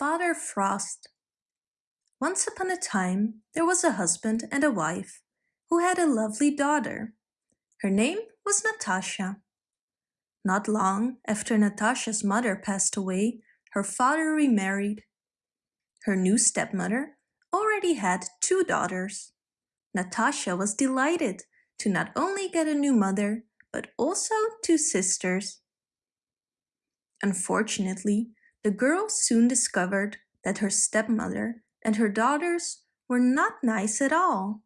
Father Frost Once upon a time there was a husband and a wife who had a lovely daughter. Her name was Natasha. Not long after Natasha's mother passed away, her father remarried. Her new stepmother already had two daughters. Natasha was delighted to not only get a new mother, but also two sisters. Unfortunately, the girl soon discovered that her stepmother and her daughters were not nice at all.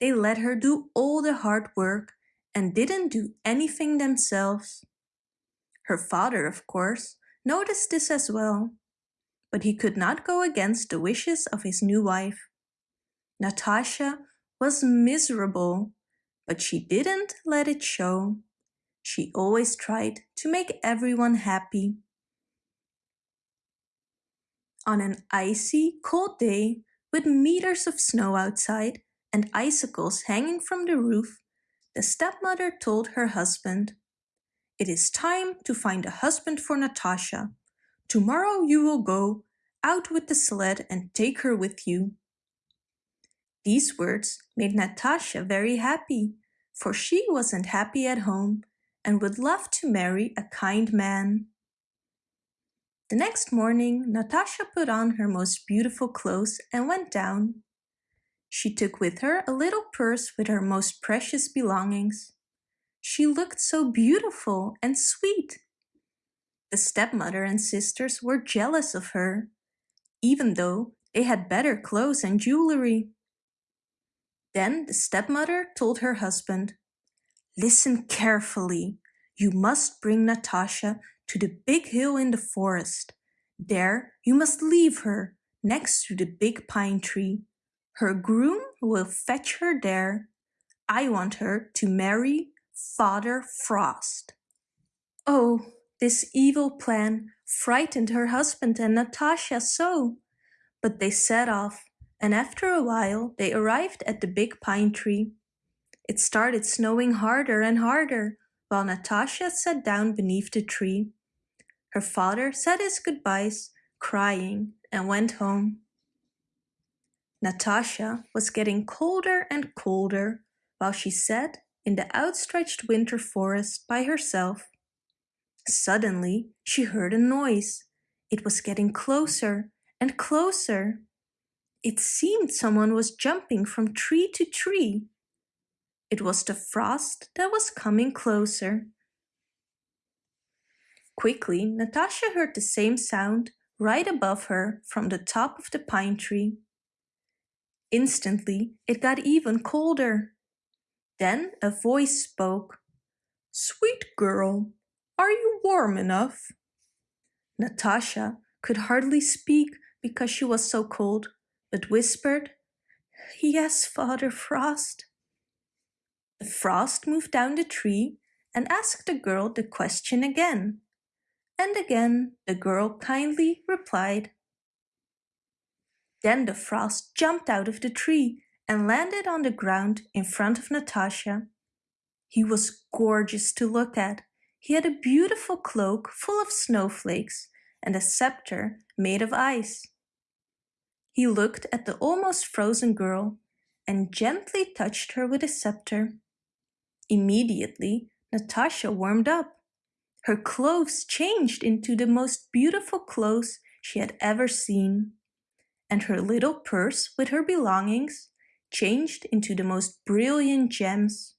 They let her do all the hard work and didn't do anything themselves. Her father, of course, noticed this as well, but he could not go against the wishes of his new wife. Natasha was miserable, but she didn't let it show. She always tried to make everyone happy. On an icy, cold day, with meters of snow outside and icicles hanging from the roof, the stepmother told her husband, It is time to find a husband for Natasha. Tomorrow you will go out with the sled and take her with you. These words made Natasha very happy, for she wasn't happy at home and would love to marry a kind man. The next morning, Natasha put on her most beautiful clothes and went down. She took with her a little purse with her most precious belongings. She looked so beautiful and sweet. The stepmother and sisters were jealous of her, even though they had better clothes and jewelry. Then the stepmother told her husband, Listen carefully. You must bring Natasha to the big hill in the forest. There you must leave her next to the big pine tree. Her groom will fetch her there. I want her to marry Father Frost. Oh, this evil plan frightened her husband and Natasha so. But they set off, and after a while they arrived at the big pine tree. It started snowing harder and harder, while Natasha sat down beneath the tree. Her father said his goodbyes, crying, and went home. Natasha was getting colder and colder while she sat in the outstretched winter forest by herself. Suddenly, she heard a noise. It was getting closer and closer. It seemed someone was jumping from tree to tree. It was the frost that was coming closer. Quickly, Natasha heard the same sound right above her from the top of the pine tree. Instantly, it got even colder. Then a voice spoke. Sweet girl, are you warm enough? Natasha could hardly speak because she was so cold, but whispered, Yes, Father Frost. The frost moved down the tree and asked the girl the question again. And again the girl kindly replied. Then the frost jumped out of the tree and landed on the ground in front of Natasha. He was gorgeous to look at. He had a beautiful cloak full of snowflakes and a scepter made of ice. He looked at the almost frozen girl and gently touched her with his scepter. Immediately, Natasha warmed up. Her clothes changed into the most beautiful clothes she had ever seen. And her little purse with her belongings changed into the most brilliant gems.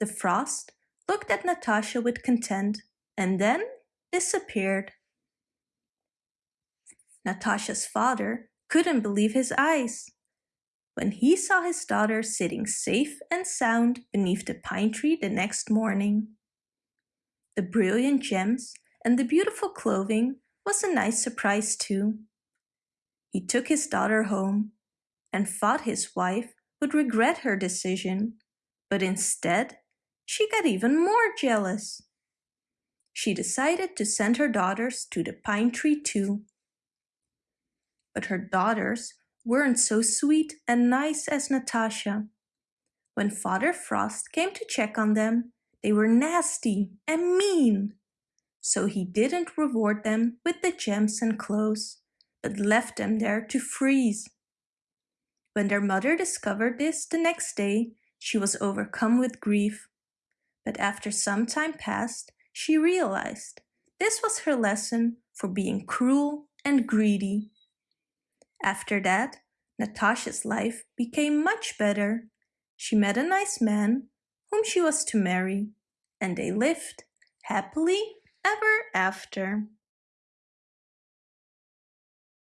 The frost looked at Natasha with content and then disappeared. Natasha's father couldn't believe his eyes. When he saw his daughter sitting safe and sound beneath the pine tree the next morning. The brilliant gems and the beautiful clothing was a nice surprise too. He took his daughter home and thought his wife would regret her decision, but instead she got even more jealous. She decided to send her daughters to the pine tree too. But her daughters weren't so sweet and nice as Natasha. When Father Frost came to check on them, they were nasty and mean. So he didn't reward them with the gems and clothes, but left them there to freeze. When their mother discovered this the next day, she was overcome with grief. But after some time passed, she realized this was her lesson for being cruel and greedy. After that, Natasha's life became much better. She met a nice man whom she was to marry, and they lived happily ever after.